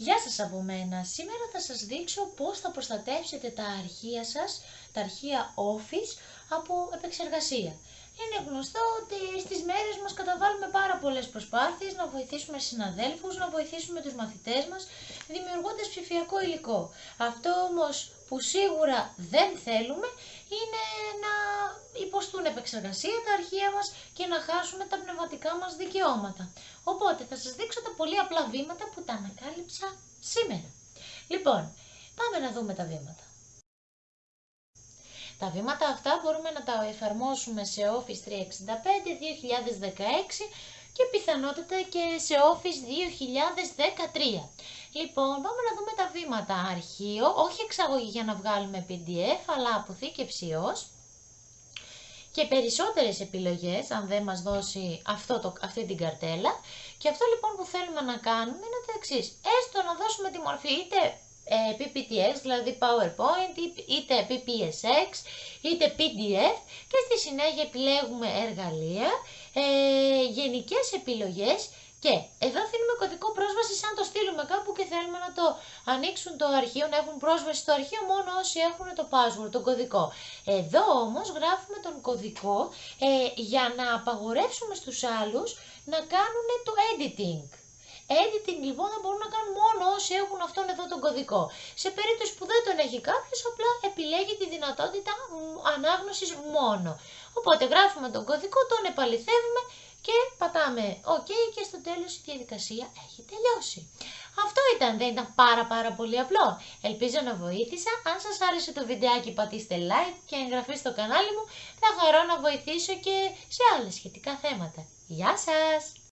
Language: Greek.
Γεια σας από μένα. Σήμερα θα σας δείξω πώς θα προστατεύσετε τα αρχεία σας, τα αρχεία Office, από επεξεργασία. Είναι γνωστό ότι στις μέρες μας καταβάλουμε πάρα πολλές προσπάθειες να βοηθήσουμε συναδέλφους, να βοηθήσουμε τους μαθητές μας, δημιουργώντας ψηφιακό υλικό. Αυτό όμως που σίγουρα δεν θέλουμε είναι να υποστούν επεξεργασία τα αρχεία μας και να χάσουμε τα πνευματικά μας δικαιώματα. Οπότε θα σας δείξω τα πολύ απλά βήματα που τα ανακάλυψα σήμερα. Λοιπόν, πάμε να δούμε τα βήματα. Τα βήματα αυτά μπορούμε να τα εφαρμόσουμε σε Office 365 2016 και πιθανότητα και σε Office 2013. Λοιπόν, πάμε να δούμε τα βήματα. Αρχείο, όχι εξαγωγή για να βγάλουμε PDF, αλλά αποθήκευση ως και περισσότερες επιλογές, αν δεν μας δώσει αυτό το, αυτή την καρτέλα. Και αυτό λοιπόν που θέλουμε να κάνουμε είναι το εξής. Έστω να δώσουμε τη μορφή είτε ε, PPTX, δηλαδή PowerPoint, είτε PPSX, είτε PDF και στη συνέχεια επιλέγουμε εργαλεία, ε, γενικές επιλογές και εδώ αφήνουμε κωδικό πρόσβαση σαν το στείλουμε κάπου και θέλουμε να το ανοίξουν το αρχείο, να έχουν πρόσβαση στο αρχείο μόνο όσοι έχουν το password, τον κωδικό. Εδώ όμως γράφουμε τον κωδικό ε, για να απαγορεύσουμε στους άλλους να κάνουν το editing. Editing λοιπόν θα μπορούν να κάνουν μόνο όσοι έχουν αυτόν εδώ τον κωδικό. Σε περίπτωση που δεν τον έχει κάποιος, απλά επιλέγει τη δυνατότητα ανάγνωσης μόνο. Οπότε γράφουμε τον κωδικό, τον επαληθεύουμε και πατάμε OK και στο τέλος η διαδικασία έχει τελειώσει. Αυτό ήταν, δεν ήταν πάρα πάρα πολύ απλό. Ελπίζω να βοήθησα. Αν σας άρεσε το βιντεάκι πατήστε like και εγγραφή στο κανάλι μου. Θα χαρώ να βοηθήσω και σε άλλες σχετικά θέματα. Γεια σας!